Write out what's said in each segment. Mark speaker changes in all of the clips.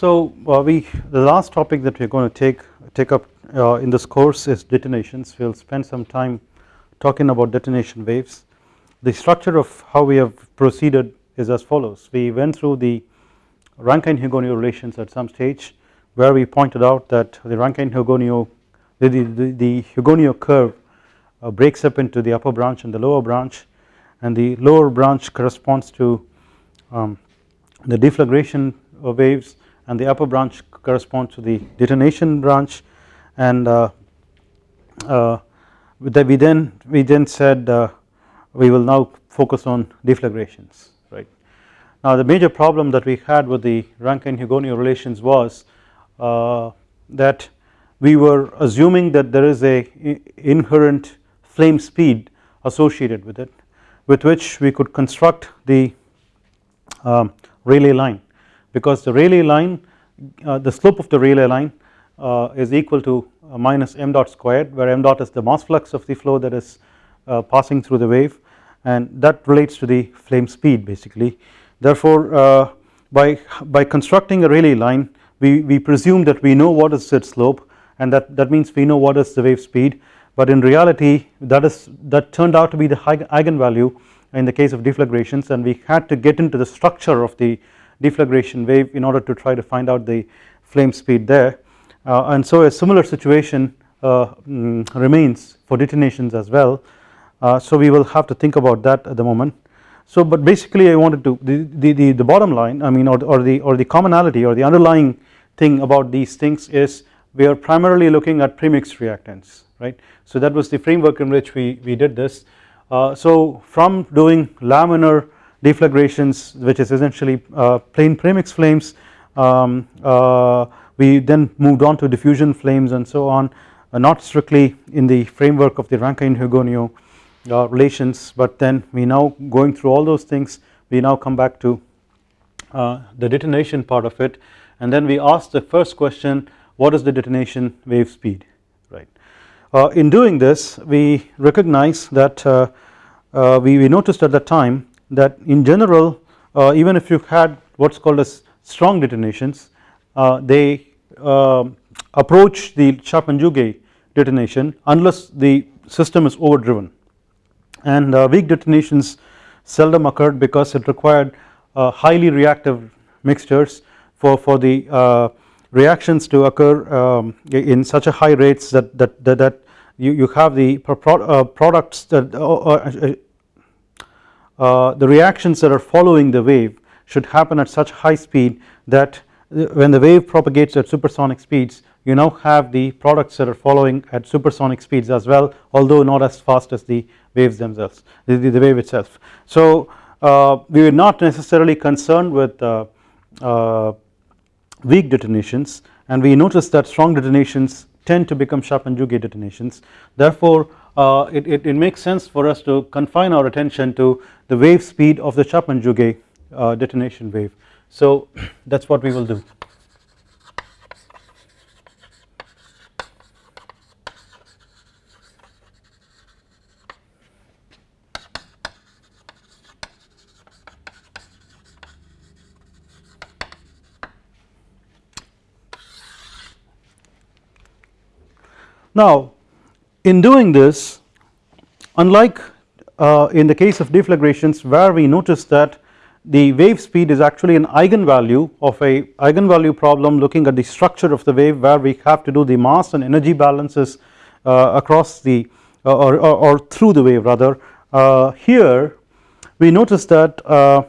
Speaker 1: So uh, we the last topic that we are going to take take up uh, in this course is detonations. We will spend some time talking about detonation waves. The structure of how we have proceeded is as follows. We went through the Rankine-Hugoniot relations at some stage where we pointed out that the Rankine-Hugoniot the, the, the curve uh, breaks up into the upper branch and the lower branch and the lower branch corresponds to um, the deflagration waves and the upper branch corresponds to the detonation branch and uh, uh, we then we then said uh, we will now focus on deflagrations right. Now the major problem that we had with the Rankine-Hugoniot relations was uh, that we were assuming that there is a inherent flame speed associated with it with which we could construct the um, Rayleigh line because the Rayleigh line uh, the slope of the Rayleigh line uh, is equal to uh, minus m dot squared where m dot is the mass flux of the flow that is uh, passing through the wave and that relates to the flame speed basically. Therefore uh, by by constructing a Rayleigh line we, we presume that we know what is its slope and that, that means we know what is the wave speed. But in reality that is that turned out to be the eigenvalue in the case of deflagrations and we had to get into the structure of the deflagration wave in order to try to find out the flame speed there uh, and so a similar situation uh, mm, remains for detonations as well uh, so we will have to think about that at the moment so but basically I wanted to the, the, the, the bottom line I mean or, or the or the commonality or the underlying thing about these things is we are primarily looking at premixed reactants right. So that was the framework in which we, we did this. Uh, so from doing laminar deflagrations which is essentially uh, plain premix flames. Um, uh, we then moved on to diffusion flames and so on uh, not strictly in the framework of the Rankine-Hugoniot uh, relations but then we now going through all those things we now come back to uh, the detonation part of it. And then we ask the first question what is the detonation wave speed? Right. Uh, in doing this we recognize that uh, uh, we, we, noticed at that time that in general uh, even if you had what is called as strong detonations uh, they um, approach the Chapman-Jouguet detonation unless the system is overdriven. And uh, weak detonations seldom occurred because it required highly reactive mixtures for, for the reactions to occur um, in such a high rates that that that, that you, you have the pro uh, products that uh, uh, uh, the reactions that are following the wave should happen at such high speed that when the wave propagates at supersonic speeds you now have the products that are following at supersonic speeds as well although not as fast as the waves themselves the, the, the wave itself. So uh, we were not necessarily concerned with uh, weak detonations and we notice that strong detonations tend to become Chapman-Jouguet detonations therefore uh, it, it, it, makes sense for us to confine our attention to the wave speed of the Chapman-Jouguet uh, detonation wave so that is what we will do. Now in doing this unlike uh, in the case of deflagrations where we notice that the wave speed is actually an eigenvalue of a eigenvalue problem looking at the structure of the wave where we have to do the mass and energy balances uh, across the uh, or, or, or, through the wave rather. Uh, here we notice that uh,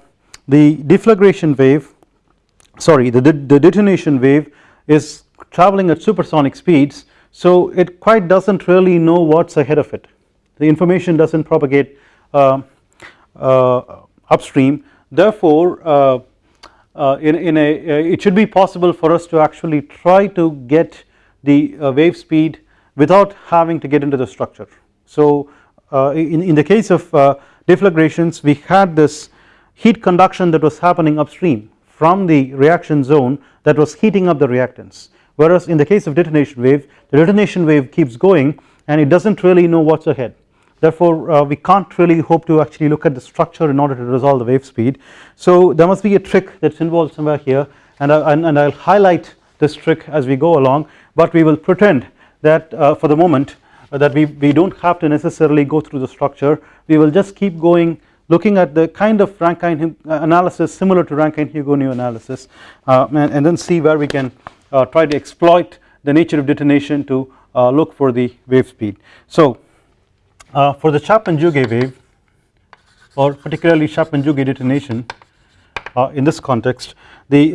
Speaker 1: the deflagration wave sorry the, the detonation wave is traveling at supersonic speeds so it quite does not really know what is ahead of it. The information does not propagate uh, uh, upstream. Therefore uh, uh in, in a uh, it should be possible for us to actually try to get the uh, wave speed without having to get into the structure. So in, in the case of deflagrations we had this heat conduction that was happening upstream from the reaction zone that was heating up the reactants whereas in the case of detonation wave the detonation wave keeps going and it does not really know what is ahead. Therefore uh, we can't really hope to actually look at the structure in order to resolve the wave speed. So there must be a trick that is involved somewhere here. And, I, and, and I'll highlight this trick as we go along. But we will pretend that uh, for the moment uh, that we, we don't have to necessarily go through the structure. We will just keep going looking at the kind of Rankine uh, analysis similar to Rankine-Hugoniot analysis uh, and, and, then see where we can uh, try to exploit the nature of detonation to uh, look for the wave speed. So for the Chapman-Jouguet wave or particularly Chapman-Jouguet detonation in this context the,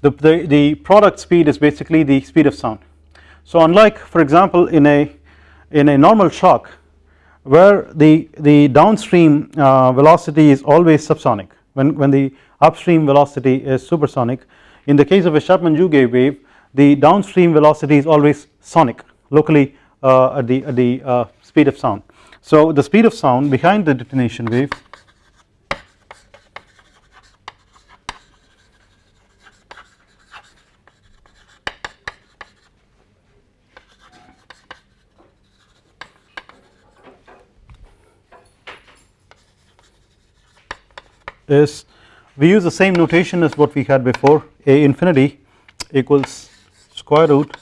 Speaker 1: the, the, the product speed is basically the speed of sound. So unlike for example in a in a normal shock where the, the downstream uh, velocity is always subsonic when, when the upstream velocity is supersonic in the case of a Chapman-Jouguet wave the downstream velocity is always sonic locally uh, at the, at the uh, speed of sound. So the speed of sound behind the detonation wave is we use the same notation as what we had before A infinity equals square root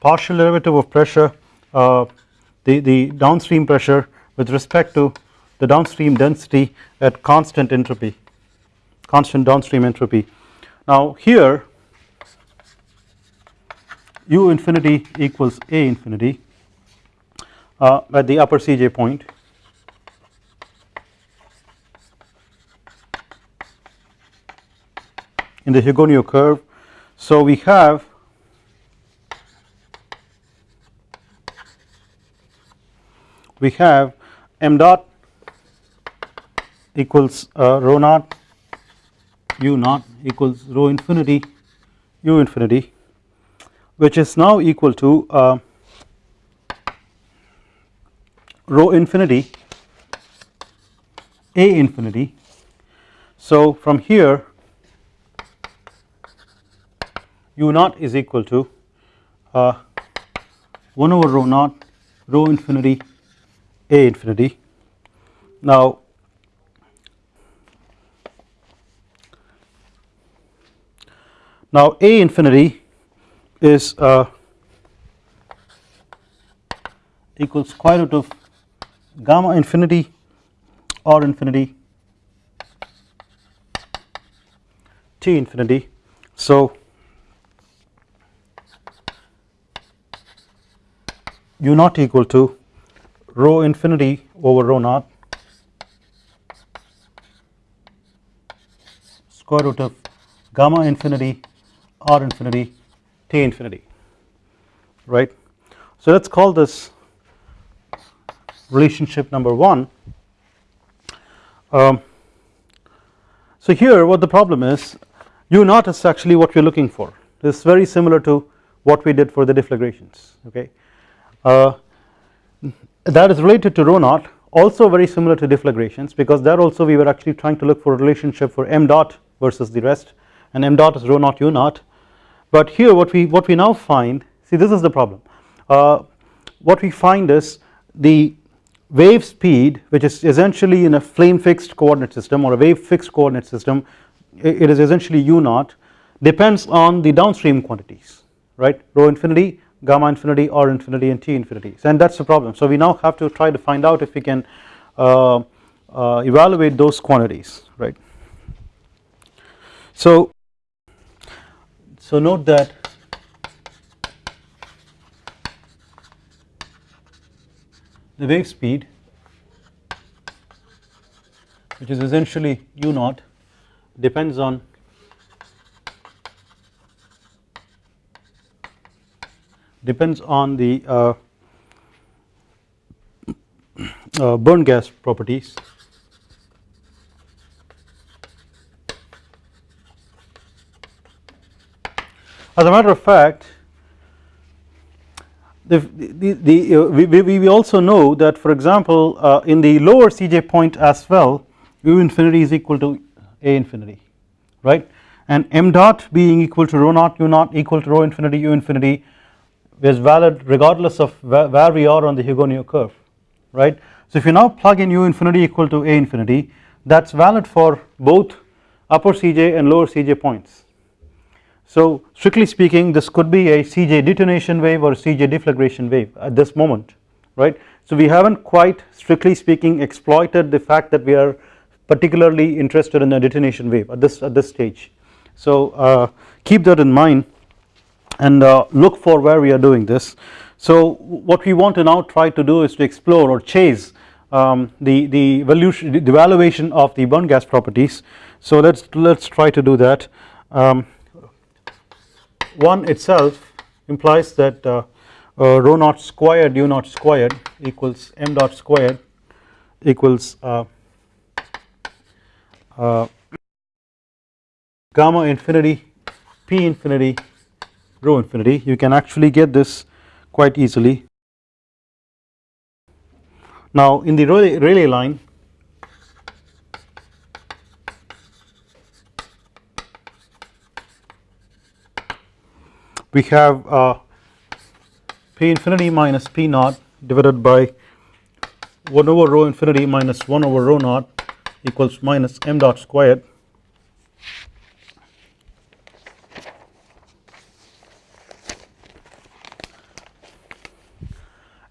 Speaker 1: partial derivative of pressure uh, the, the downstream pressure with respect to the downstream density at constant entropy constant downstream entropy. Now here u infinity equals A infinity uh, at the upper Cj point in the Hugoniot curve. So we have we have m dot equals uh, rho naught u naught equals rho infinity u infinity which is now equal to uh, rho infinity a infinity. So from here u naught is equal to uh, 1 over rho naught rho infinity a infinity. Now now a infinity is uh, equals square root of gamma infinity r infinity t infinity. So u naught equal to rho infinity over rho naught square root of gamma infinity r infinity t infinity right. So let us call this relationship number 1. Um, so here what the problem is u naught is actually what we are looking for this is very similar to what we did for the deflagrations okay that is related to rho naught also very similar to deflagrations because there also we were actually trying to look for a relationship for m dot versus the rest and m dot is rho naught u naught. But here what we what we now find see this is the problem. Uh, what we find is the wave speed which is essentially in a flame fixed coordinate system or a wave fixed coordinate system it is essentially u naught depends on the downstream quantities right? Rho infinity gamma infinity r infinity and t infinity and that is the problem. So we now have to try to find out if we can uh, uh, evaluate those quantities right. So, so note that the wave speed which is essentially u naught depends on depends on the uh, uh, burn gas properties. As a matter of fact the, the, the uh, we, we, also know that for example uh, in the lower Cj point as well u infinity is equal to a infinity right? And m dot being equal to rho naught u naught equal to rho infinity u infinity is valid regardless of where, we are on the Hugoniot curve right. So if you now plug in u infinity equal to a infinity that is valid for both upper Cj and lower Cj points So strictly speaking this could be a Cj detonation wave or Cj deflagration wave at this moment right. So we haven't quite strictly speaking exploited the fact that we are particularly interested in a detonation wave at this at this stage. So uh, keep that in mind and uh, look for where we are doing this. So what we want to now try to do is to explore or chase um, the the evolution the of the burn gas properties. So let's let's try to do that. Um, one itself implies that uh, uh, rho naught squared u naught squared equals m dot squared equals uh, uh, gamma infinity p infinity rho infinity you can actually get this quite easily. Now in the Rayleigh line we have uh, p infinity minus p naught divided by 1 over rho infinity minus 1 over rho naught equals minus m dot squared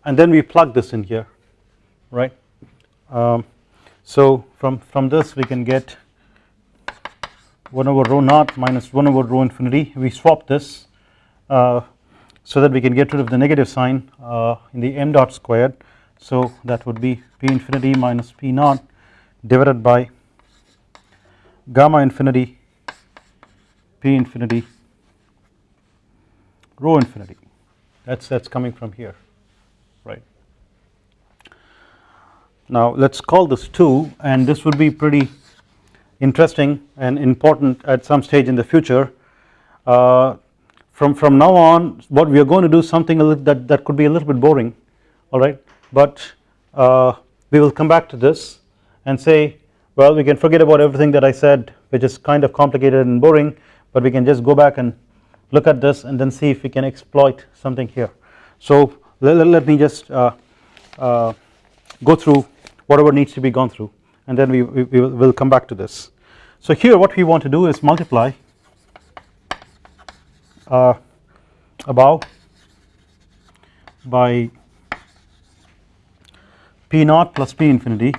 Speaker 1: and then we plug this in here right. Um, so from from this we can get 1 over rho naught minus 1 over rho infinity. We swap this uh, so that we can get rid of the negative sign uh, in the m dot squared. So that would be p infinity minus p naught divided by gamma infinity p infinity rho infinity. That's that's coming from here right now let's call this 2 and this would be pretty interesting and important at some stage in the future. Uh, from from now on what we are going to do something that that could be a little bit boring all right? But uh, we will come back to this and say well we can forget about everything that I said which is kind of complicated and boring but we can just go back and look at this and then see if we can exploit something here. So let, let me just uh, uh, go through whatever needs to be gone through and then we, we, we will come back to this so here what we want to do is multiply uh, above by P naught plus P infinity.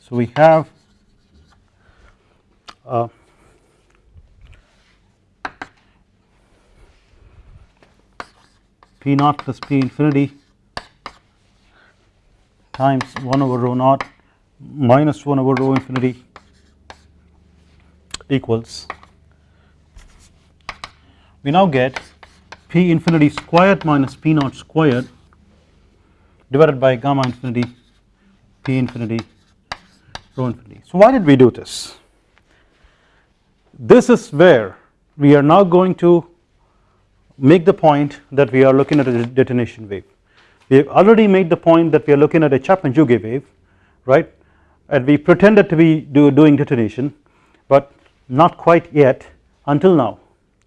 Speaker 1: So we have uh, P naught plus P infinity times 1 over rho naught minus 1 over rho infinity equals we now get p infinity squared minus p naught squared divided by gamma infinity p infinity rho infinity. So why did we do this? This is where we are now going to make the point that we are looking at a detonation wave. We have already made the point that we are looking at a Chapman-Jouguet wave right and we pretended to be do, doing detonation but not quite yet until now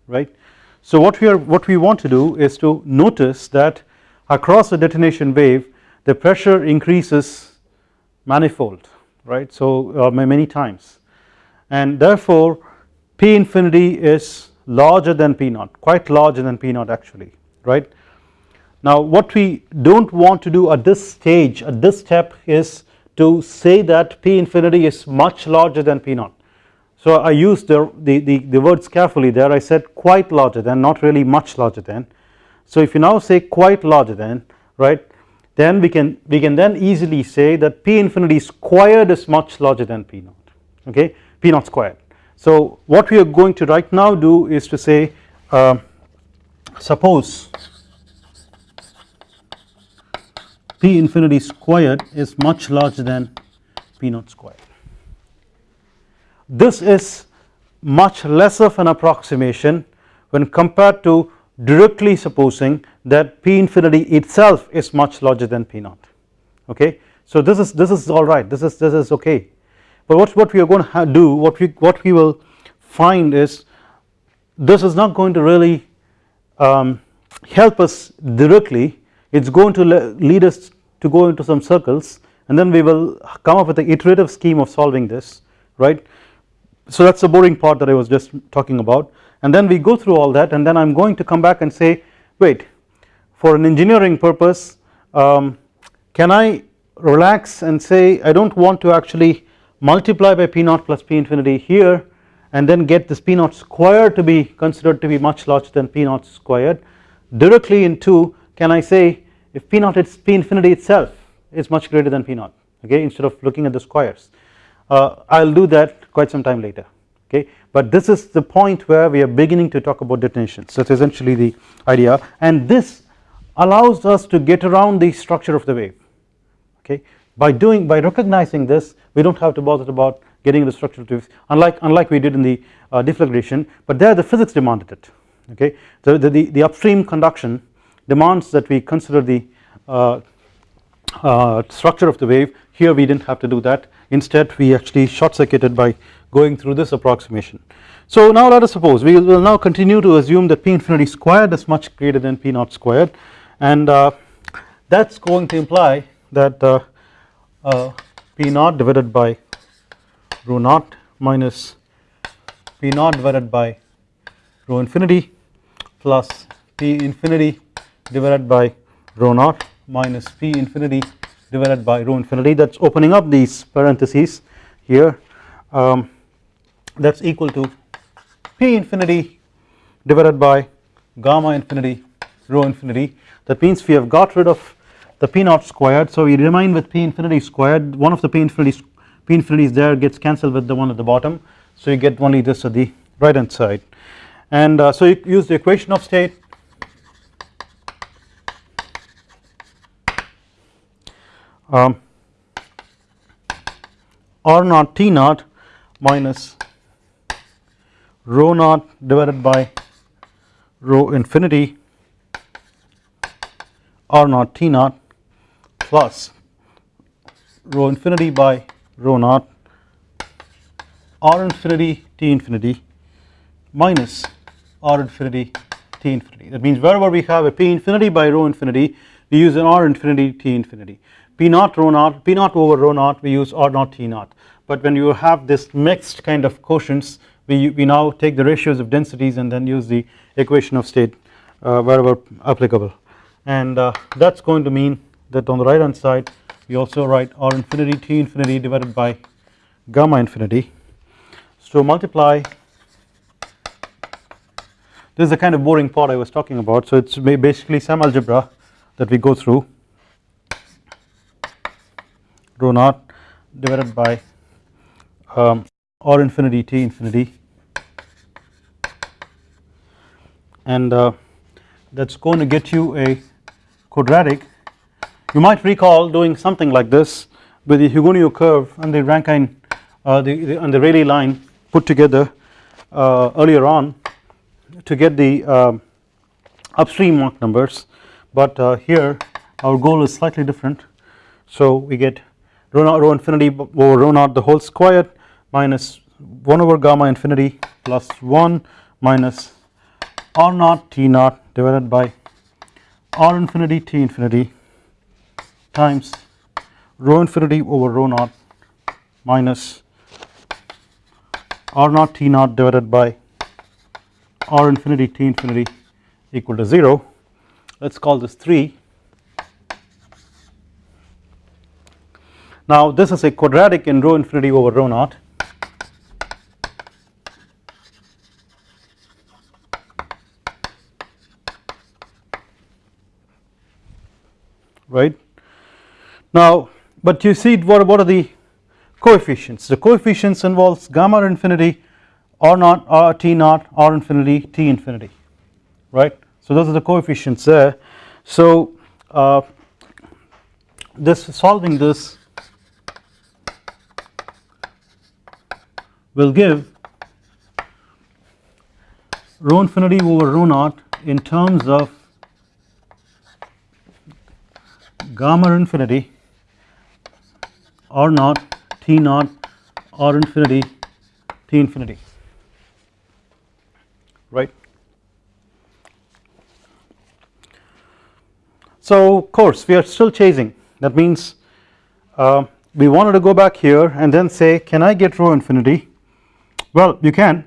Speaker 1: right. So what we are what we want to do is to notice that across the detonation wave the pressure increases manifold right so uh, many times and therefore P infinity is larger than P naught quite larger than P naught actually right. Now what we do not want to do at this stage at this step is to say that P infinity is much larger than P naught so I used the, the, the, the, words carefully there I said quite larger than not really much larger than. So if you now say quite larger than right then we can we can then easily say that P infinity squared is much larger than P naught okay P naught squared. So what we are going to right now do is to say uh, suppose P infinity squared is much larger than P naught squared. This is much less of an approximation when compared to directly supposing that P infinity itself is much larger than P naught. Okay. So this is this is alright this is this is okay but what, what we are going to do what we what we will find is this is not going to really um, help us directly. It is going to lead us to go into some circles and then we will come up with an iterative scheme of solving this right? So that is the boring part that I was just talking about. And then we go through all that and then I am going to come back and say wait for an engineering purpose um, can I relax and say I do not want to actually multiply by P naught plus P infinity here and then get this P naught squared to be considered to be much larger than P naught squared directly into can I say if P naught is P infinity itself is much greater than P naught okay instead of looking at the squares. Uh, I will do that quite some time later okay. But this is the point where we are beginning to talk about detonation so it is essentially the idea. And this allows us to get around the structure of the wave okay by doing by recognizing this we do not have to bother about getting the structural wave unlike unlike we did in the uh, deflagration but there the physics demanded it okay? So the, the, the upstream conduction demands that we consider the uh, uh, structure of the wave. Here we did not have to do that. Instead we actually short circuited by going through this approximation. So now let us suppose we will now continue to assume that P infinity squared is much greater than P naught squared and uh, that is going to imply that uh, P naught divided by rho naught minus P naught divided by rho infinity plus P infinity divided by rho naught minus P infinity divided by rho infinity. That is opening up these parentheses here. Um, that is equal to P infinity divided by gamma infinity rho infinity. That means we have got rid of the P naught squared. So we remain with P infinity squared. One of the P infinity P infinities there gets cancelled with the one at the bottom. So you get only this at the right hand side. And uh, so you use the equation of state. Um, R naught T naught minus rho naught divided by rho infinity R naught T naught plus rho infinity by rho naught R infinity T infinity minus R infinity T infinity. That means wherever we have a P infinity by rho infinity we use an R infinity T infinity. P naught rho naught P naught over rho naught we use R naught T naught. But when you have this mixed kind of quotients we, we now take the ratios of densities and then use the equation of state uh, wherever applicable. And uh, that is going to mean that on the right hand side we also write R infinity T infinity divided by gamma infinity. So multiply. This is the kind of boring part I was talking about. So it is basically some algebra that we go through. Rho naught divided by um, r infinity t infinity. And uh, that is going to get you a quadratic you might recall doing something like this with the Hugoniot curve and the Rankine uh, the, the, and the Rayleigh line put together uh, earlier on to get the um, upstream Mach numbers. But uh, here our goal is slightly different. So we get rho naught rho infinity over rho naught the whole squared minus 1 over gamma infinity plus 1 minus r naught t naught divided by r infinity t infinity times rho infinity over rho naught minus r naught t naught divided by r infinity t infinity equal to 0 let us call this 3 Now this is a quadratic in rho infinity over rho naught. Right. Now but you see what, what are the coefficients? The coefficients involves gamma infinity r naught r t naught r infinity t infinity right? So those are the coefficients there. So uh, this solving this will give rho infinity over rho naught in terms of gamma infinity r naught t naught r infinity t infinity. Right. So of course we are still chasing. That means uh, we wanted to go back here and then say can I get rho infinity? Well you can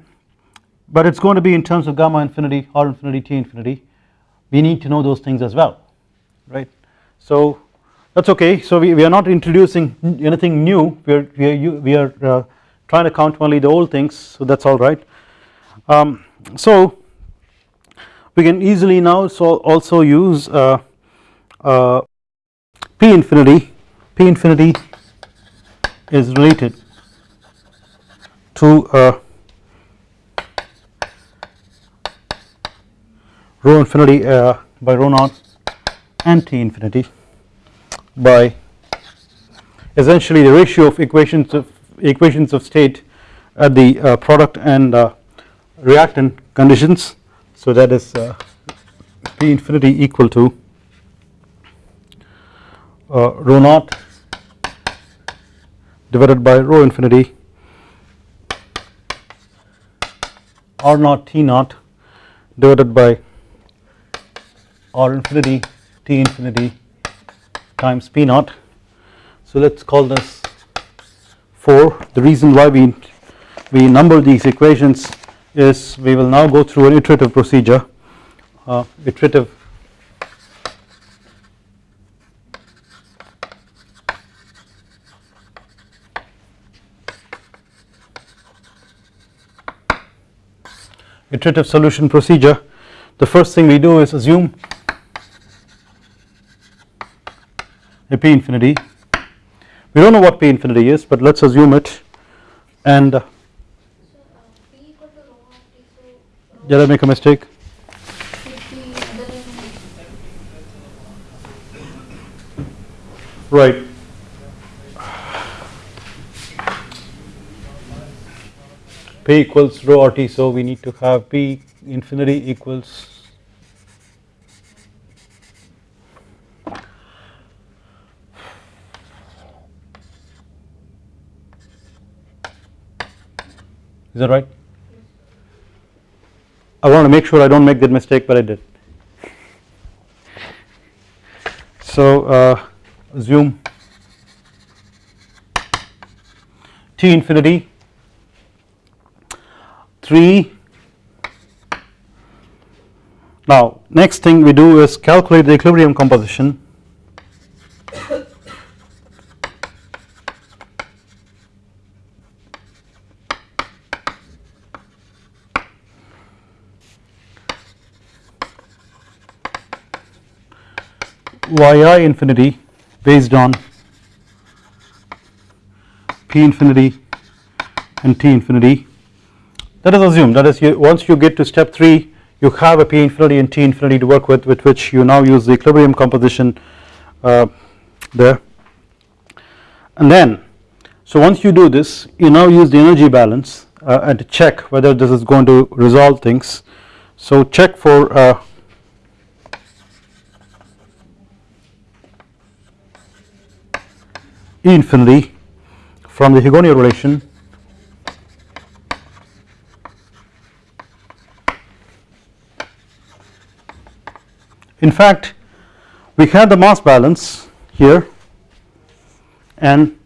Speaker 1: but it is going to be in terms of gamma infinity R infinity T infinity. We need to know those things as well. Right. So that is okay. So we, we are not introducing anything new. We are, we are, we are uh, trying to count only the old things. So that is alright. Um, so we can easily now so also use uh, uh, P infinity. P infinity is related to uh, rho infinity uh, by rho naught and T infinity by essentially the ratio of equations of equations of state at the uh, product and uh, reactant conditions. So that is uh, P infinity equal to uh, rho naught divided by rho infinity R naught T naught divided by R infinity T infinity times P naught. So let us call this 4 the reason why we we number these equations is we will now go through an iterative procedure. Uh, iterative iterative solution procedure. The first thing we do is assume a p infinity. We do not know what p infinity is but let us assume it. And uh, did I make a mistake. Right. P equals rho RT so we need to have p infinity equals is that right? I want to make sure I do not make that mistake but I did. So uh, assume T infinity 3 now next thing we do is calculate the equilibrium composition yi infinity based on p infinity and t infinity. That is assumed that is you, once you get to step 3 you have a p infinity and t infinity to work with with which you now use the equilibrium composition uh, there. And then so once you do this you now use the energy balance uh, and check whether this is going to resolve things. So check for uh, Infinity from the Hugoniot relation. In fact we had the mass balance here and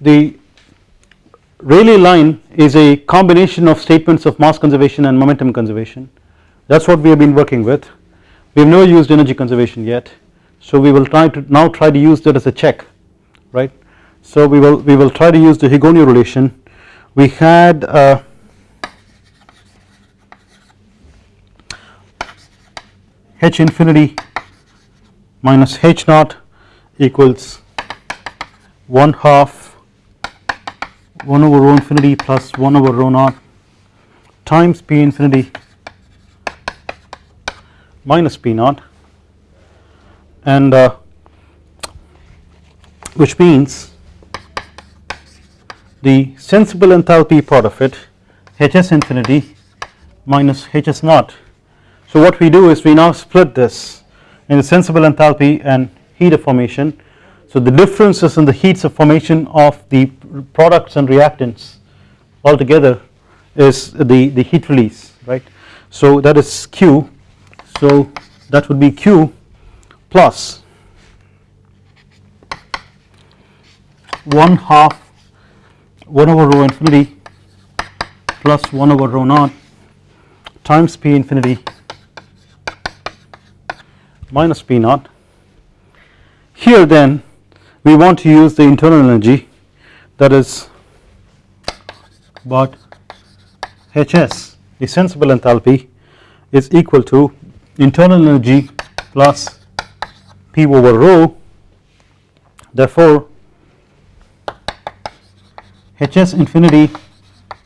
Speaker 1: the Rayleigh line is a combination of statements of mass conservation and momentum conservation. That is what we have been working with. We have never used energy conservation yet so we will try to now try to use that as a check right. So we will we will try to use the Hugoniot relation we had uh, h infinity minus h naught equals 1 half 1 over rho infinity plus 1 over rho naught times p infinity minus p naught and uh, which means the sensible enthalpy part of it Hs infinity minus Hs naught. So what we do is we now split this in the sensible enthalpy and heat of formation. So the differences in the heats of formation of the products and reactants altogether is the, the heat release right. So that is Q so that would be Q plus 1 half 1 over rho infinity plus 1 over rho naught times P infinity minus P naught. Here then we want to use the internal energy that is but Hs the sensible enthalpy is equal to internal energy plus P over rho therefore Hs infinity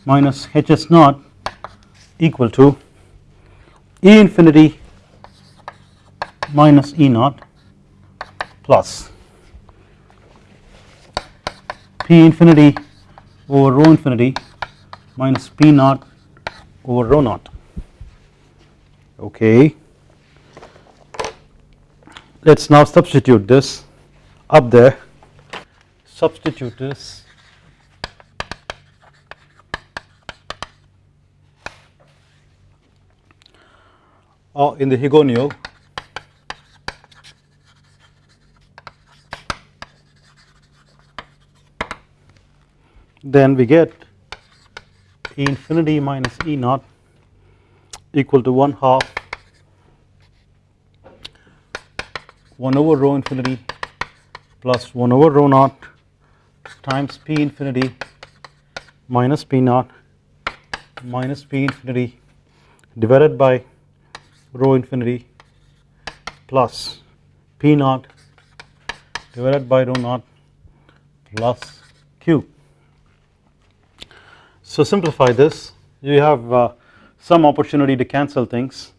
Speaker 1: minus Hs naught equal to E infinity minus E naught plus P infinity over rho infinity minus P naught over rho naught okay. Let us now substitute this up there substitute this or in the Hugoniot then we get E infinity minus E naught equal to 1 half 1 over rho infinity plus 1 over rho naught times P infinity minus P naught minus P infinity divided by rho infinity plus P naught divided by rho naught plus Q. So simplify this. You have uh, some opportunity to cancel things.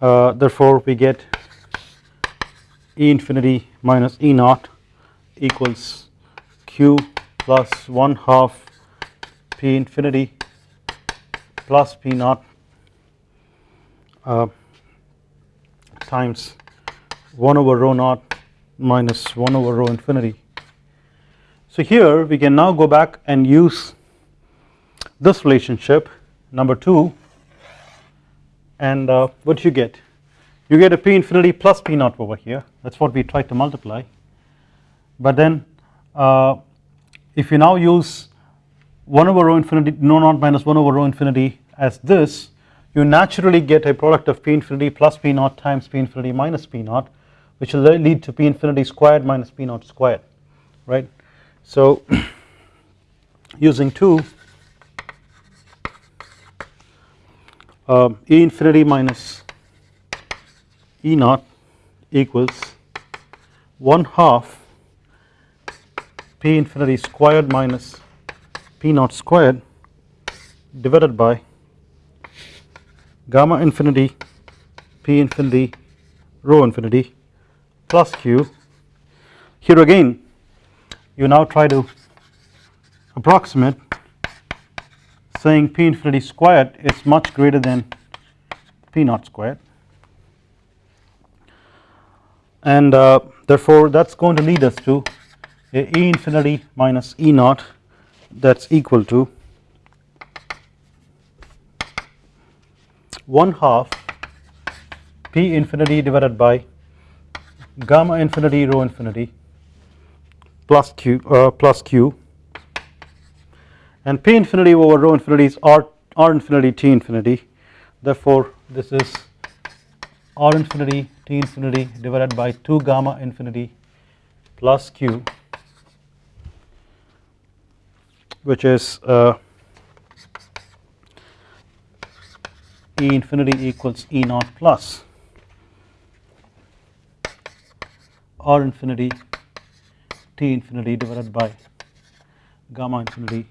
Speaker 1: Uh, therefore we get E infinity minus E naught equals Q plus 1 half P infinity plus P naught. Uh, times 1 over rho naught minus 1 over rho infinity. So here we can now go back and use this relationship number 2 and uh, what do you get? You get a p infinity plus p naught over here. That is what we tried to multiply. But then uh, if you now use 1 over rho infinity rho naught minus 1 over rho infinity as this you naturally get a product of p infinity plus p naught times p infinity minus p naught which will lead to p infinity squared minus p naught squared right. So using 2 uh, E infinity minus E naught equals 1 half P infinity squared minus P naught squared divided by gamma infinity P infinity rho infinity plus Q. Here again you now try to approximate saying P infinity squared is much greater than P naught squared and uh, therefore that is going to lead us to a E infinity minus E naught that is equal to 1 half P infinity divided by gamma infinity rho infinity plus Q uh, plus Q. And P infinity over rho infinity is R, R infinity T infinity. Therefore this is R infinity T infinity divided by 2 gamma infinity plus Q which is uh, E infinity equals E naught plus R infinity T infinity divided by gamma infinity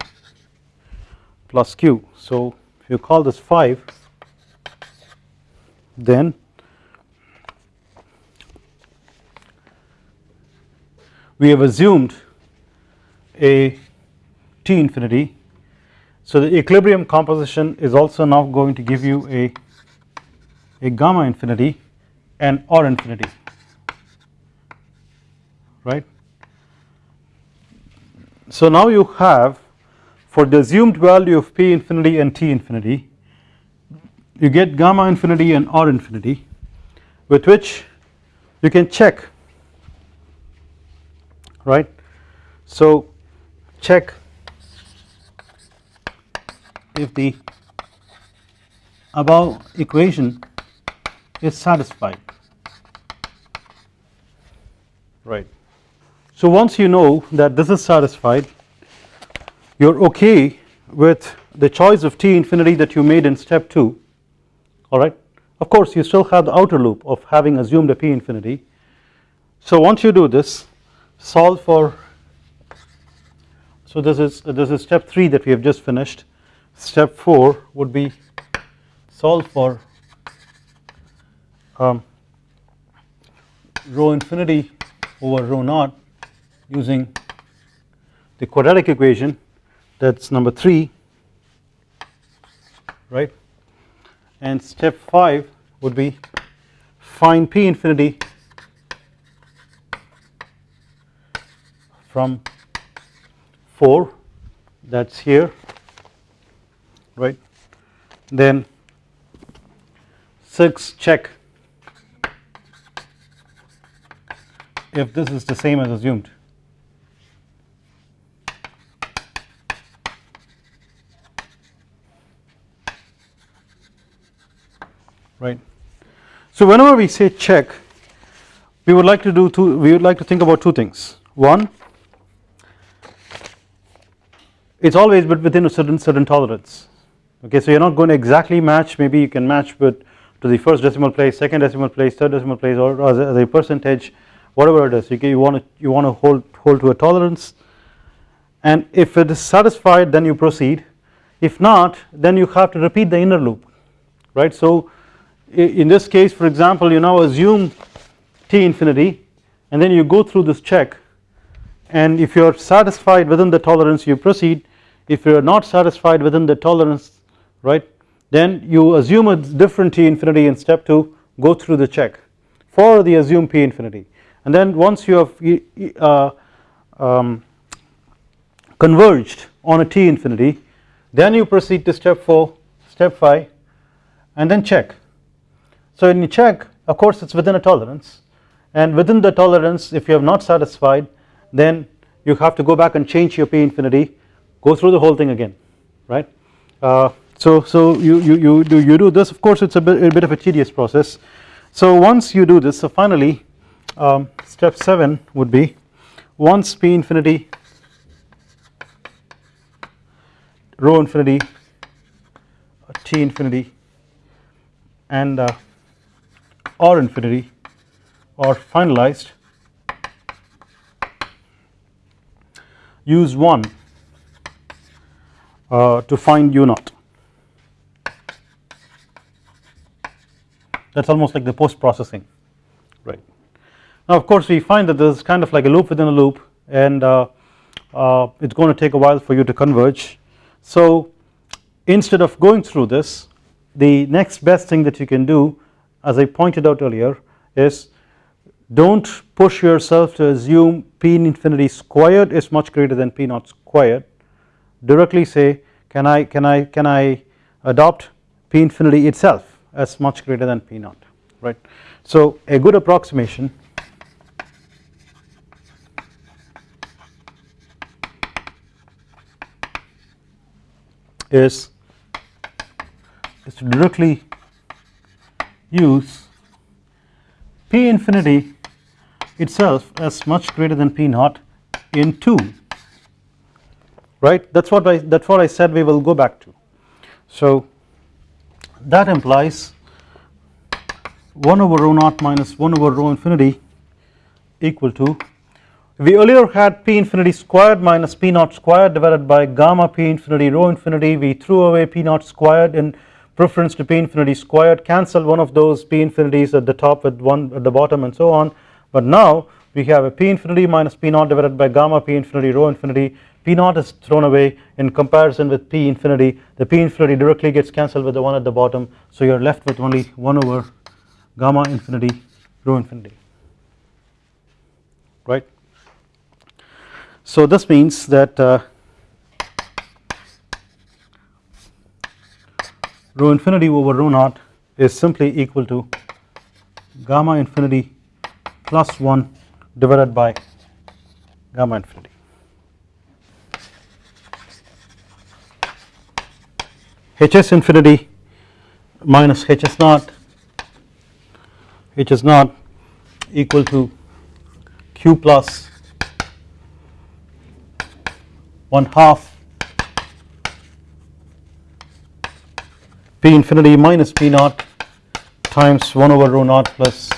Speaker 1: plus Q. So if you call this 5 then we have assumed a T infinity so the equilibrium composition is also now going to give you a, a gamma infinity and R infinity right. So now you have for the assumed value of P infinity and T infinity you get gamma infinity and R infinity with which you can check right. So check if the above equation is satisfied right. So once you know that this is satisfied you are okay with the choice of t infinity that you made in step 2 alright. Of course you still have the outer loop of having assumed a p infinity. So once you do this solve for so this is this is step 3 that we have just finished step 4 would be solve for um, rho infinity over rho naught using the quadratic equation that is number 3 right? And step 5 would be find p infinity from 4 that is here right? Then 6 check. If this is the same as assumed. Right. So whenever we say check we would like to do two we would like to think about two things. One it's always but within a certain certain tolerance okay so you're not going to exactly match. Maybe you can match with to the first decimal place second decimal place third decimal place or a, as a percentage whatever it is you, you want to you want to hold hold to a tolerance. And if it is satisfied then you proceed. If not then you have to repeat the inner loop right? So in this case for example you now assume t infinity and then you go through this check. And if you are satisfied within the tolerance you proceed. If you are not satisfied within the tolerance right? Then you assume a different t infinity in step 2 go through the check for the assumed p infinity. And then once you have uh, um, converged on a t infinity then you proceed to step 4 step 5 and then check. So in check of course it is within a tolerance. And within the tolerance if you have not satisfied then you have to go back and change your p infinity go through the whole thing again right? Uh, so so you, you, you do you do this. Of course it's a bit, a bit of a tedious process. So once you do this so finally um, step 7 would be once p infinity rho infinity t infinity and uh, r infinity are finalized use 1 uh, to find u naught that is almost like the post processing right. Now of course we find that there is kind of like a loop within a loop and uh, uh, it is going to take a while for you to converge. So instead of going through this the next best thing that you can do as I pointed out earlier is do not push yourself to assume p infinity squared is much greater than p naught squared. Directly say can I can I can I adopt p infinity itself as much greater than p naught right. So a good approximation is is to directly use P infinity itself as much greater than P naught in 2 right that is what I that is what I said we will go back to. So that implies 1 over rho naught minus 1 over rho infinity equal to we earlier had p infinity squared minus p naught squared divided by gamma p infinity rho infinity. We threw away p naught squared in preference to p infinity squared cancel one of those p infinities at the top with one at the bottom and so on. But now we have a p infinity minus p naught divided by gamma p infinity rho infinity p naught is thrown away in comparison with p infinity the p infinity directly gets cancelled with the one at the bottom so you are left with only 1 over gamma infinity rho infinity right. So this means that uh, rho infinity over rho naught is simply equal to gamma infinity plus 1 divided by gamma infinity. Hs infinity minus hs naught. Hs naught equal to q plus 1 half p infinity minus p naught times 1 over rho naught plus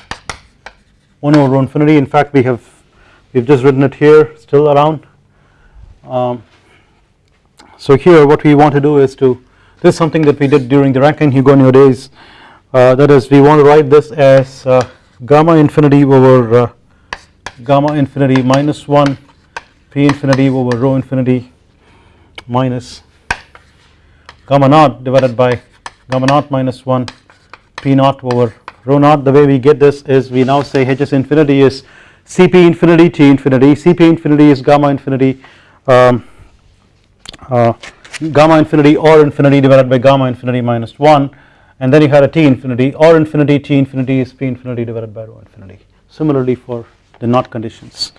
Speaker 1: 1 over rho infinity. In fact we have we have just written it here still around. Um, so here what we want to do is to this is something that we did during the Rankine-Hugoniot days. Uh, that is we want to write this as uh, gamma infinity over uh, gamma infinity minus 1 p infinity over rho infinity minus gamma naught divided by gamma naught minus 1 p naught over rho naught. The way we get this is we now say hs infinity is cp infinity t infinity. Cp infinity is gamma infinity. Um, uh, gamma infinity r infinity divided by gamma infinity minus 1 and then you had a t infinity r infinity t infinity is p infinity divided by rho infinity. Similarly for the naught conditions.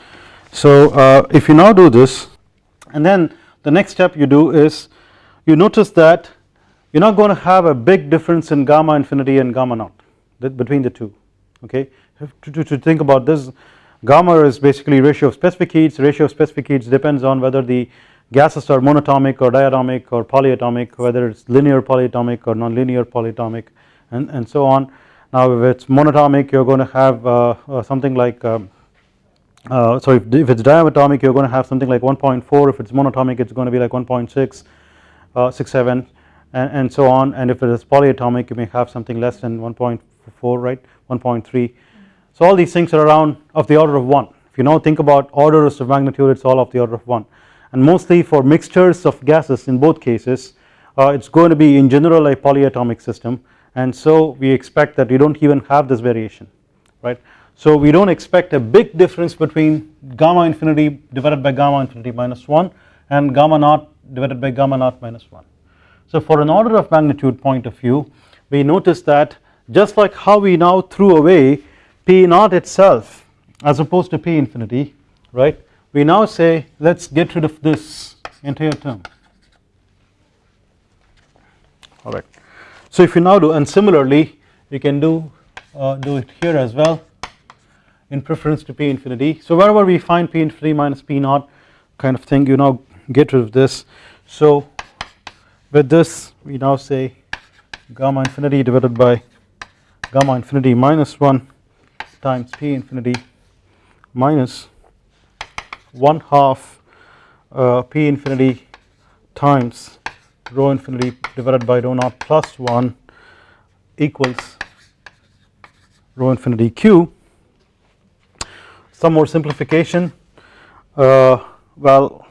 Speaker 1: So uh, if you now do this and then the next step you do is you notice that you are not going to have a big difference in gamma infinity and gamma naught between the two okay? To, to, to think about this gamma is basically ratio of specific heats. Ratio of specific heats depends on whether the gases are monatomic or diatomic or polyatomic whether it's linear polyatomic or nonlinear polyatomic and, and so on. Now if it's monatomic you're going to have uh, uh, something like um, uh, so if, if it's diatomic you're going to have something like 1.4 if it's monatomic it's going to be like 1.6 uh, 67 and, and so on. And if it is polyatomic you may have something less than 1.4 right? 1.3 so all these things are around of the order of 1 if you now think about orders of magnitude it's all of the order of 1 and mostly for mixtures of gases in both cases uh, it's going to be in general a polyatomic system. And so we expect that we don't even have this variation right? So we don't expect a big difference between gamma infinity divided by gamma infinity minus 1 and gamma naught divided by gamma naught minus 1 so for an order of magnitude point of view we notice that just like how we now threw away p naught itself as opposed to p infinity right we now say let us get rid of this entire term alright. So if you now do and similarly you can do uh, do it here as well in preference to p infinity. So wherever we find p infinity minus p naught kind of thing you now get rid of this. So with this we now say gamma infinity divided by gamma infinity minus 1 times p infinity minus 1 half uh, p infinity times rho infinity divided by rho naught plus 1 equals rho infinity q. Some more simplification uh, well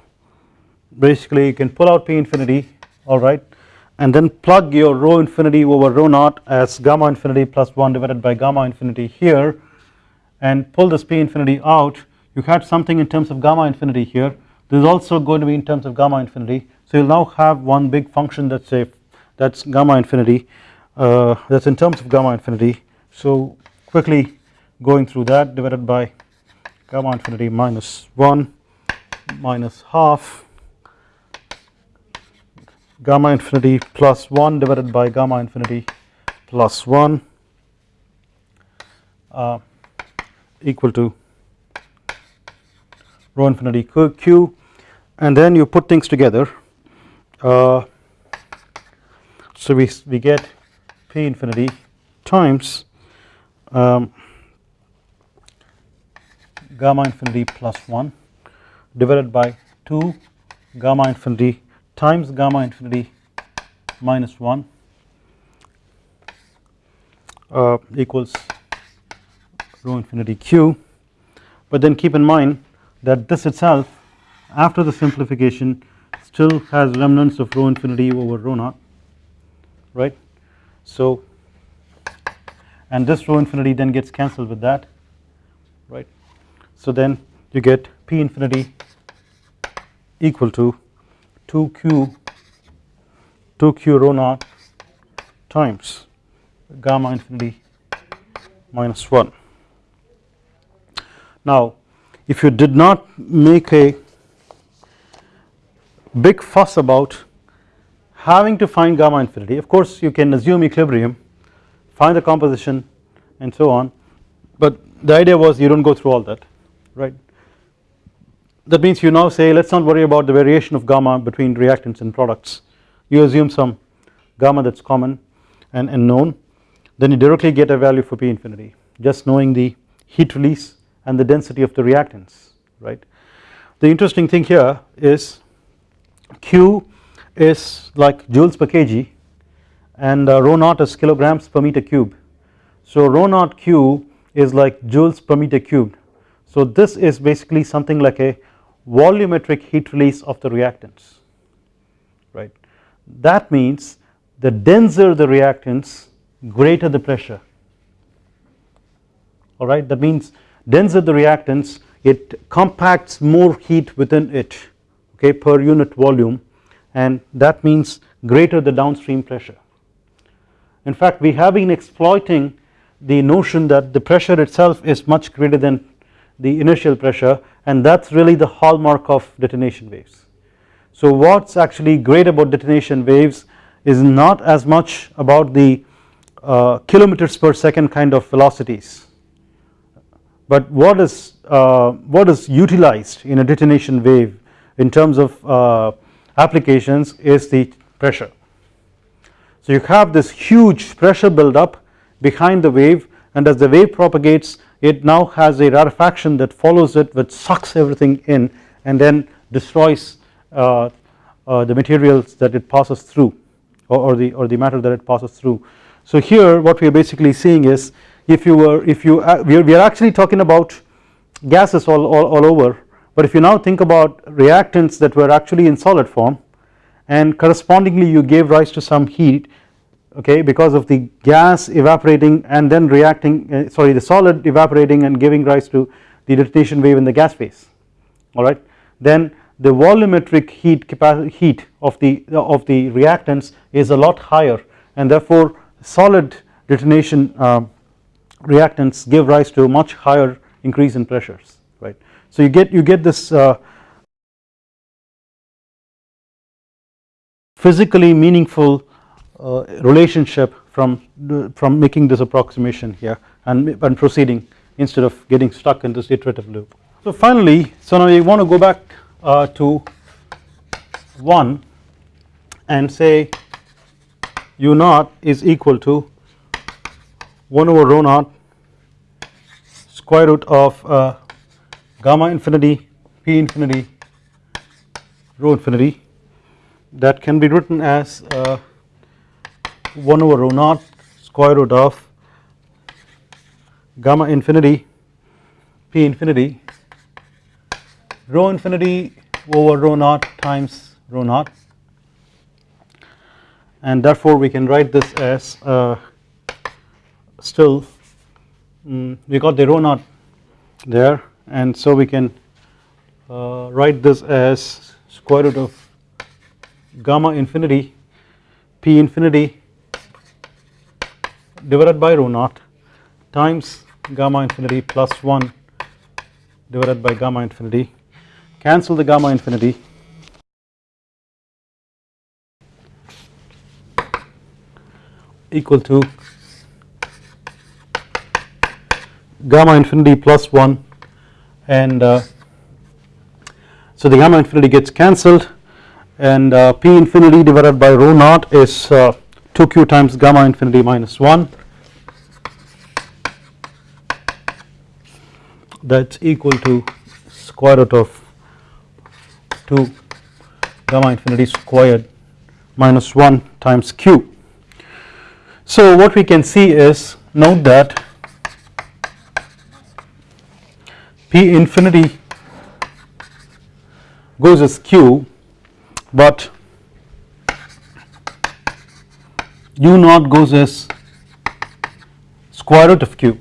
Speaker 1: basically you can pull out p infinity alright and then plug your rho infinity over rho naught as gamma infinity plus 1 divided by gamma infinity here and pull this p infinity out you had something in terms of gamma infinity here. This is also going to be in terms of gamma infinity. So you'll now have one big function that's a that's gamma infinity uh, that's in terms of gamma infinity. So quickly going through that divided by gamma infinity minus 1 minus half gamma infinity plus 1 divided by gamma infinity plus 1 uh, equal to rho infinity q and then you put things together. Uh, so we, we get p infinity times um, gamma infinity plus 1 divided by 2 gamma infinity times gamma infinity minus 1 uh, equals rho infinity q. But then keep in mind that this itself after the simplification still has remnants of rho infinity over rho naught right? So and this rho infinity then gets cancelled with that right? So then you get p infinity equal to 2q 2q rho naught times gamma infinity minus 1 now if you did not make a big fuss about having to find gamma infinity of course you can assume equilibrium find the composition and so on. But the idea was you do not go through all that right? That means you now say let us not worry about the variation of gamma between reactants and products. You assume some gamma that is common and, and known. Then you directly get a value for P infinity. Just knowing the heat release and the density of the reactants right. The interesting thing here is Q is like joules per kg and uh, rho naught is kilograms per meter cube. So rho naught Q is like joules per meter cubed. So this is basically something like a volumetric heat release of the reactants right. That means the denser the reactants greater the pressure alright that means denser the reactants it compacts more heat within it okay per unit volume and that means greater the downstream pressure. In fact we have been exploiting the notion that the pressure itself is much greater than the initial pressure and that is really the hallmark of detonation waves. So what is actually great about detonation waves is not as much about the uh, kilometers per second kind of velocities but what is uh, what is utilized in a detonation wave in terms of uh, applications is the pressure. So you have this huge pressure buildup behind the wave and as the wave propagates it now has a rarefaction that follows it which sucks everything in and then destroys uh, uh, the materials that it passes through or, or, the or the matter that it passes through. So here what we are basically seeing is if you were if you uh, we, are, we are actually talking about gases all, all, all over but if you now think about reactants that were actually in solid form and correspondingly you gave rise to some heat okay because of the gas evaporating and then reacting uh, sorry the solid evaporating and giving rise to the detonation wave in the gas phase alright then the volumetric heat heat of the of the reactants is a lot higher and therefore solid detonation uh, reactants give rise to much higher increase in pressures right. So you get you get this uh, physically meaningful uh, relationship from from making this approximation here and, and proceeding instead of getting stuck in this iterative loop. So finally so now we want to go back uh, to 1 and say u naught is equal to 1 over rho naught square root of uh, gamma infinity p infinity rho infinity. That can be written as uh, 1 over rho naught square root of gamma infinity p infinity rho infinity over rho naught times rho naught. And therefore we can write this as uh, still um, we got the rho naught there and so we can uh, write this as square root of gamma infinity p infinity divided by rho naught times gamma infinity plus 1 divided by gamma infinity. Cancel the gamma infinity. Equal to gamma infinity plus 1 and uh, so the gamma infinity gets cancelled and uh, p infinity divided by rho naught is uh, 2q times gamma infinity minus 1 that is equal to square root of 2 gamma infinity squared minus 1 times q. So what we can see is note that P infinity goes as q but u naught goes as square root of q.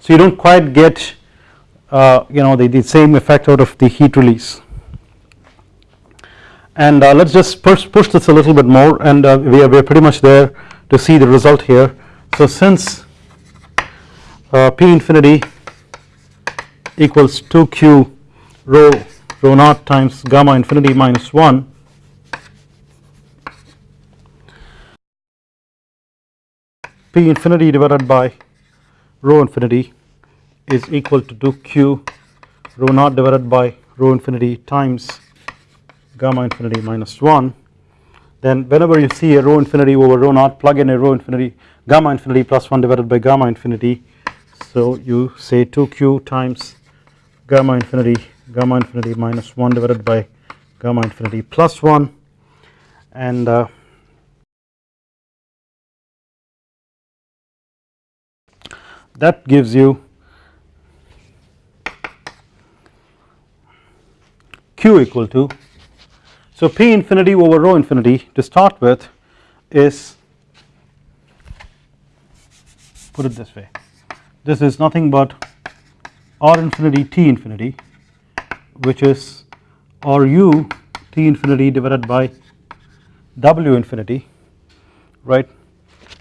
Speaker 1: So you do not quite get uh, you know the, the same effect out of the heat release and uh, let us just push, push this a little bit more and uh, we, are, we are pretty much there to see the result here. So since uh, P infinity equals 2q rho rho naught times gamma infinity minus 1 p infinity divided by rho infinity is equal to 2q rho naught divided by rho infinity times gamma infinity minus 1 then whenever you see a rho infinity over rho naught plug in a rho infinity gamma infinity plus 1 divided by gamma infinity. So you say 2q times gamma infinity gamma infinity minus 1 divided by gamma infinity plus 1 and uh, that gives you q equal to so p infinity over rho infinity to start with is put it this way this is nothing but r infinity t infinity which is ru t infinity divided by w infinity right.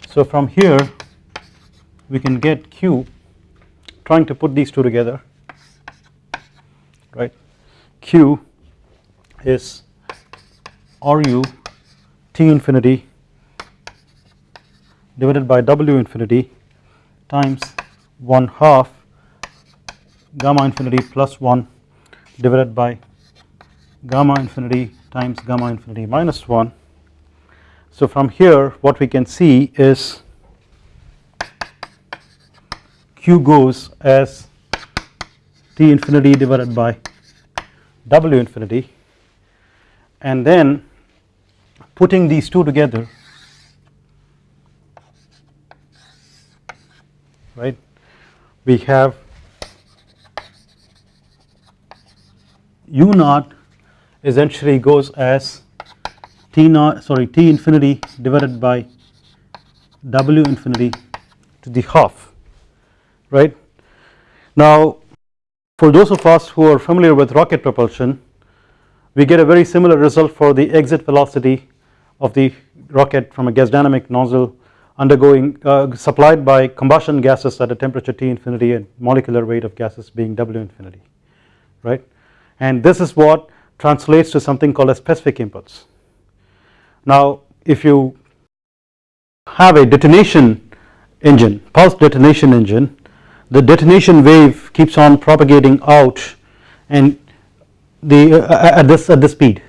Speaker 1: So from here we can get q trying to put these two together right q is ru t infinity divided by w infinity times 1 half gamma infinity plus 1 divided by gamma infinity times gamma infinity minus 1. So from here what we can see is q goes as t infinity divided by w infinity and then putting these two together right we have u naught essentially goes as t naught sorry t infinity divided by w infinity to the half right. Now for those of us who are familiar with rocket propulsion we get a very similar result for the exit velocity of the rocket from a gas dynamic nozzle undergoing uh, supplied by combustion gases at a temperature T infinity and molecular weight of gases being W infinity right and this is what translates to something called a specific impulse. Now if you have a detonation engine pulse detonation engine the detonation wave keeps on propagating out and the uh, at this at this speed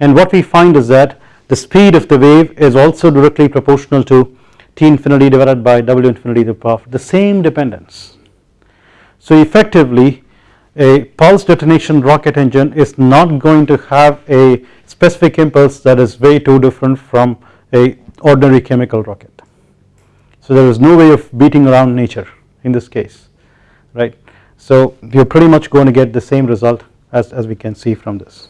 Speaker 1: and what we find is that the speed of the wave is also directly proportional to T infinity divided by W infinity to the power the same dependence. So effectively a pulse detonation rocket engine is not going to have a specific impulse that is way too different from a ordinary chemical rocket. So there is no way of beating around nature in this case right. So we are pretty much going to get the same result as, as we can see from this.